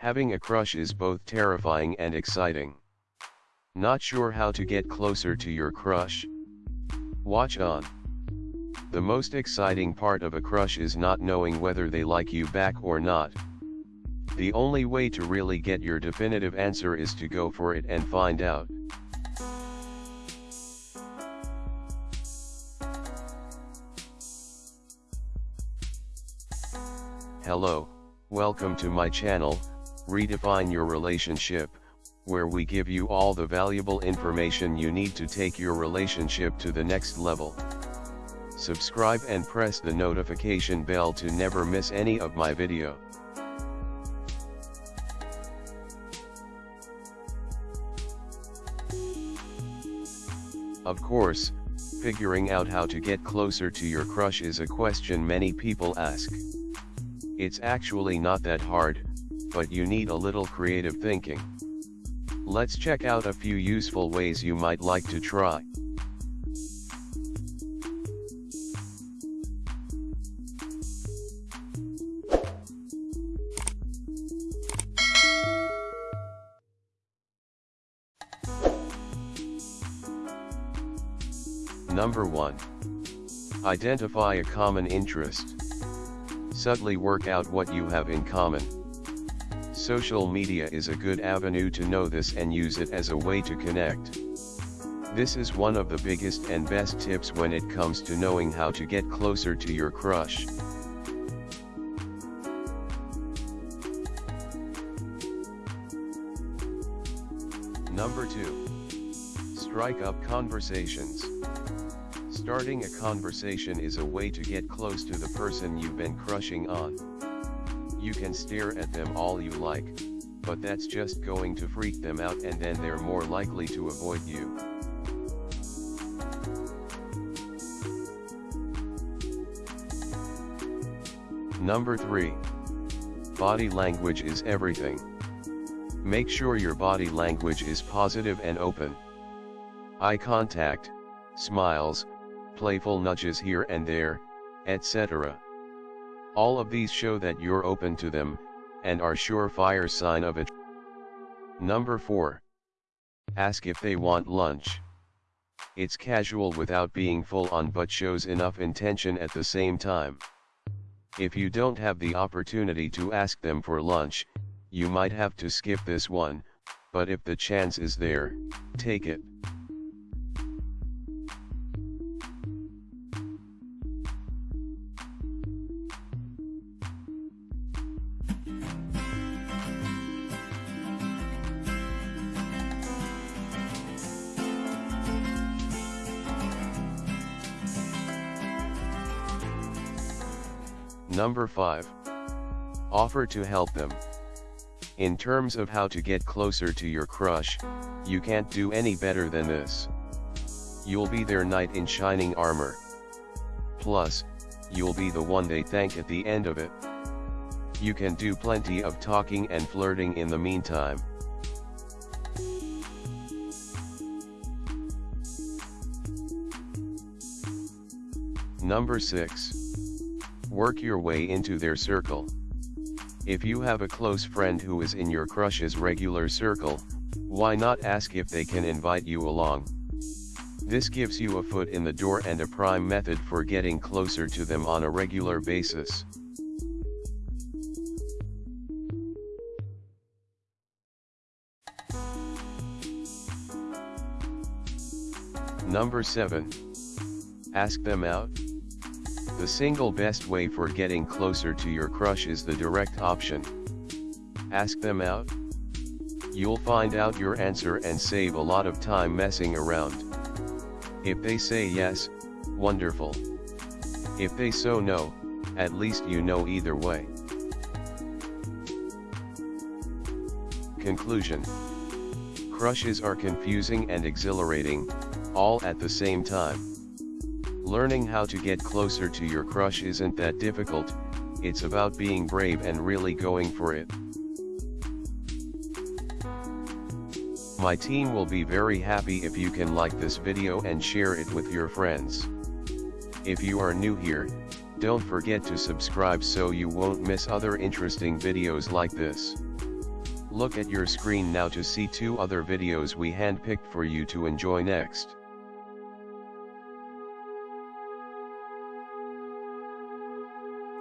Having a crush is both terrifying and exciting. Not sure how to get closer to your crush? Watch on. The most exciting part of a crush is not knowing whether they like you back or not. The only way to really get your definitive answer is to go for it and find out. Hello, welcome to my channel, Redefine Your Relationship, where we give you all the valuable information you need to take your relationship to the next level. Subscribe and press the notification bell to never miss any of my video. Of course, figuring out how to get closer to your crush is a question many people ask. It's actually not that hard, but you need a little creative thinking. Let's check out a few useful ways you might like to try. Number 1. Identify a common interest. Subtly work out what you have in common. Social media is a good avenue to know this and use it as a way to connect. This is one of the biggest and best tips when it comes to knowing how to get closer to your crush. Number 2. Strike up conversations. Starting a conversation is a way to get close to the person you've been crushing on. You can stare at them all you like, but that's just going to freak them out and then they're more likely to avoid you. Number 3. Body language is everything. Make sure your body language is positive and open. Eye contact, smiles, playful nudges here and there, etc. All of these show that you're open to them, and are surefire sign of it. Number 4. Ask if they want lunch. It's casual without being full on but shows enough intention at the same time. If you don't have the opportunity to ask them for lunch, you might have to skip this one, but if the chance is there, take it. Number 5. Offer to help them. In terms of how to get closer to your crush, you can't do any better than this. You'll be their knight in shining armor. Plus, you'll be the one they thank at the end of it. You can do plenty of talking and flirting in the meantime. Number 6. Work your way into their circle. If you have a close friend who is in your crush's regular circle, why not ask if they can invite you along? This gives you a foot in the door and a prime method for getting closer to them on a regular basis. Number 7. Ask them out. The single best way for getting closer to your crush is the direct option. Ask them out. You'll find out your answer and save a lot of time messing around. If they say yes, wonderful. If they so no, at least you know either way. Conclusion Crushes are confusing and exhilarating, all at the same time. Learning how to get closer to your crush isn't that difficult, it's about being brave and really going for it. My team will be very happy if you can like this video and share it with your friends. If you are new here, don't forget to subscribe so you won't miss other interesting videos like this. Look at your screen now to see two other videos we handpicked for you to enjoy next.